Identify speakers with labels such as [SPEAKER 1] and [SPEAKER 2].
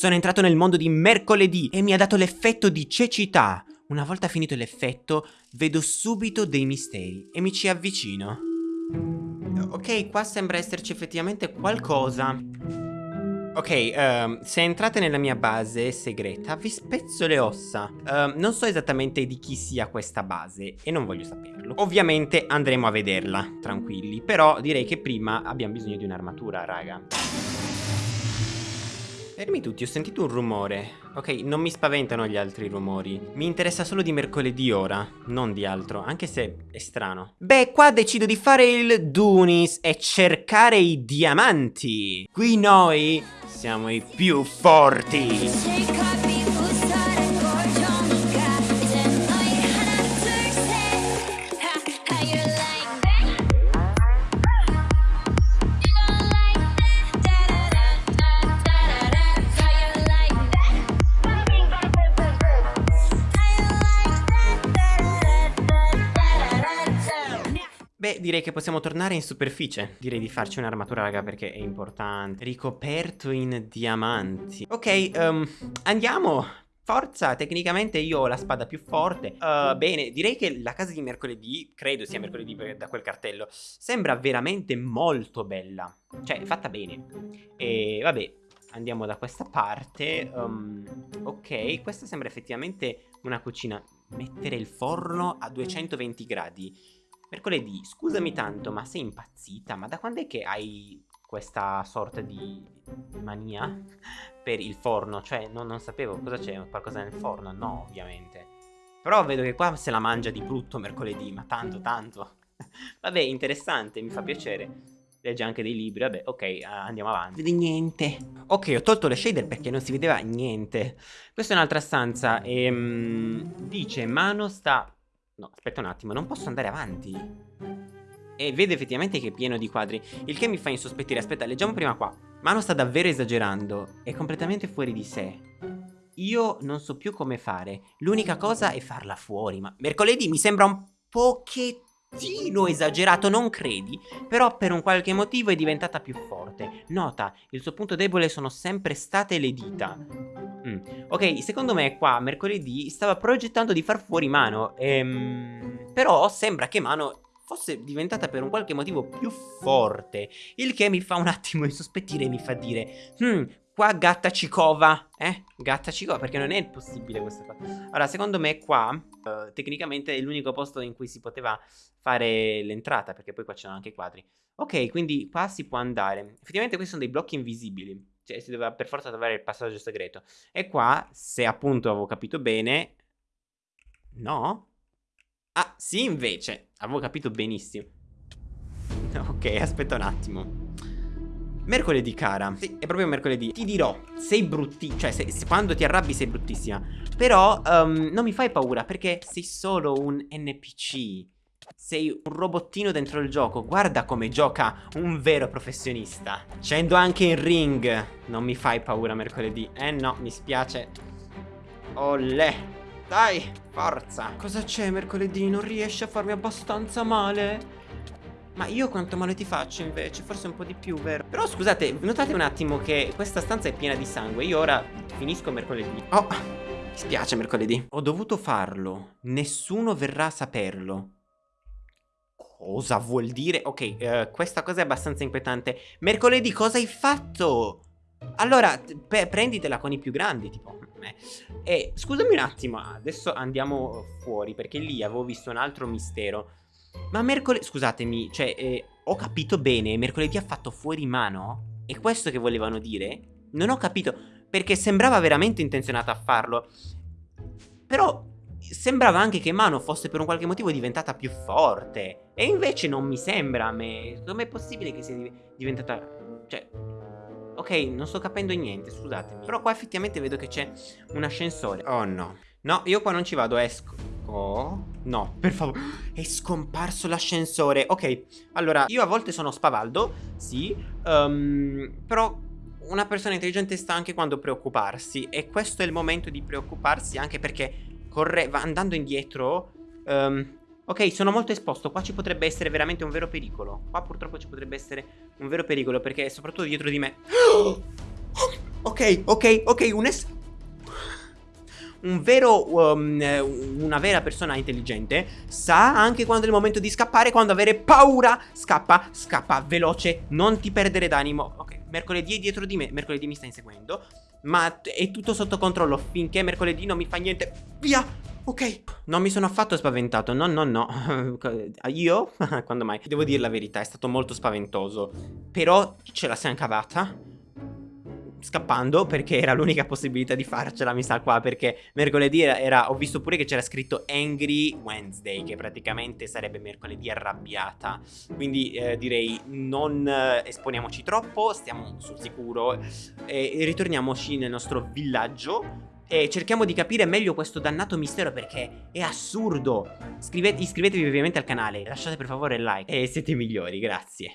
[SPEAKER 1] Sono entrato nel mondo di mercoledì e mi ha dato l'effetto di cecità. Una volta finito l'effetto, vedo subito dei misteri e mi ci avvicino. Ok, qua sembra esserci effettivamente qualcosa. Ok, um, se entrate nella mia base segreta vi spezzo le ossa. Uh, non so esattamente di chi sia questa base e non voglio saperlo. Ovviamente andremo a vederla, tranquilli. Però direi che prima abbiamo bisogno di un'armatura, raga. Fermi tutti, ho sentito un rumore. Ok, non mi spaventano gli altri rumori. Mi interessa solo di mercoledì ora, non di altro, anche se è strano. Beh, qua decido di fare il Dunis e cercare i diamanti. Qui noi siamo i più forti. Beh, direi che possiamo tornare in superficie. Direi di farci un'armatura, raga, perché è importante. Ricoperto in diamanti. Ok, um, andiamo. Forza, tecnicamente io ho la spada più forte uh, Bene, direi che la casa di mercoledì Credo sia mercoledì da quel cartello Sembra veramente molto bella Cioè, fatta bene E vabbè, andiamo da questa parte um, Ok, questa sembra effettivamente una cucina Mettere il forno a 220 gradi Mercoledì, scusami tanto, ma sei impazzita? Ma da quando è che hai questa sorta di mania per il forno? Cioè, no, non sapevo, cosa c'è? Qualcosa nel forno? No, ovviamente. Però vedo che qua se la mangia di brutto mercoledì, ma tanto, tanto. Vabbè, interessante, mi fa piacere. Legge anche dei libri, vabbè, ok, andiamo avanti. Vedi niente. Ok, ho tolto le shader perché non si vedeva niente. Questa è un'altra stanza e... Um, dice, Mano sta No, aspetta un attimo, non posso andare avanti. E vede effettivamente che è pieno di quadri, il che mi fa insospettire. Aspetta, leggiamo prima qua. Mano sta davvero esagerando, è completamente fuori di sé. Io non so più come fare, l'unica cosa è farla fuori, ma mercoledì mi sembra un pochettino esagerato, non credi? Però per un qualche motivo è diventata più forte. Nota, il suo punto debole sono sempre state le dita. Mm. Ok, secondo me qua mercoledì stava progettando di far fuori Mano. Ehm, però sembra che Mano fosse diventata per un qualche motivo più forte. Il che mi fa un attimo insospettire e mi fa dire... Hmm, qua gatta cicova, eh? Gatta cicova, perché non è possibile questa cosa. Allora, secondo me qua, uh, tecnicamente è l'unico posto in cui si poteva fare l'entrata, perché poi qua c'erano anche i quadri. Ok, quindi qua si può andare. Effettivamente questi sono dei blocchi invisibili. Cioè, si doveva per forza trovare il passaggio segreto. E qua, se appunto avevo capito bene... No? Ah, sì invece. Avevo capito benissimo. Ok, aspetta un attimo. Mercoledì, cara. Sì, è proprio mercoledì. Ti dirò, sei bruttissima. Cioè, se, se, quando ti arrabbi sei bruttissima. Però, um, non mi fai paura perché sei solo un NPC. Sei un robottino dentro il gioco. Guarda come gioca un vero professionista. Scendo anche in ring. Non mi fai paura mercoledì. Eh no, mi spiace. Olè Dai, forza. Cosa c'è mercoledì? Non riesci a farmi abbastanza male? Ma io quanto male ti faccio invece? Forse un po' di più, vero? Però scusate, notate un attimo che questa stanza è piena di sangue. Io ora finisco mercoledì. Oh, mi spiace mercoledì. Ho dovuto farlo. Nessuno verrà a saperlo Cosa vuol dire? Ok, uh, questa cosa è abbastanza inquietante. Mercoledì cosa hai fatto? Allora, prenditela con i più grandi, tipo me. E scusami un attimo, adesso andiamo fuori, perché lì avevo visto un altro mistero. Ma mercoledì... Scusatemi, cioè, eh, ho capito bene, mercoledì ha fatto fuori mano? È questo che volevano dire? Non ho capito, perché sembrava veramente intenzionato a farlo. Però sembrava anche che Mano fosse per un qualche motivo diventata più forte. E invece non mi sembra a me. Com'è possibile che sia diventata... Cioè... Ok, non sto capendo niente, scusatemi. Però qua effettivamente vedo che c'è un ascensore. Oh no. No, io qua non ci vado, esco. Oh, no, per favore. È scomparso l'ascensore. Ok, allora, io a volte sono spavaldo, sì. Um, però una persona intelligente sta anche quando preoccuparsi. E questo è il momento di preoccuparsi anche perché corre andando indietro um, Ok, sono molto esposto, qua ci potrebbe essere veramente un vero pericolo Qua purtroppo ci potrebbe essere un vero pericolo Perché soprattutto dietro di me Ok, ok, ok, un es... Un vero, um, una vera persona intelligente sa anche quando è il momento di scappare, quando avere paura. Scappa, scappa, veloce, non ti perdere d'animo. Ok, mercoledì è dietro di me, mercoledì mi sta inseguendo. Ma è tutto sotto controllo finché mercoledì non mi fa niente. Via! Ok, non mi sono affatto spaventato, no, no, no. Io? Quando mai? Devo dire la verità, è stato molto spaventoso. Però ce la siamo cavata scappando perché era l'unica possibilità di farcela mi sa qua perché mercoledì era, ho visto pure che c'era scritto Angry Wednesday che praticamente sarebbe mercoledì arrabbiata quindi eh, direi non eh, esponiamoci troppo stiamo sul sicuro e, e ritorniamoci nel nostro villaggio e cerchiamo di capire meglio questo dannato mistero perché è assurdo. Scrivete, iscrivetevi ovviamente al canale, lasciate per favore il like e siete migliori, grazie.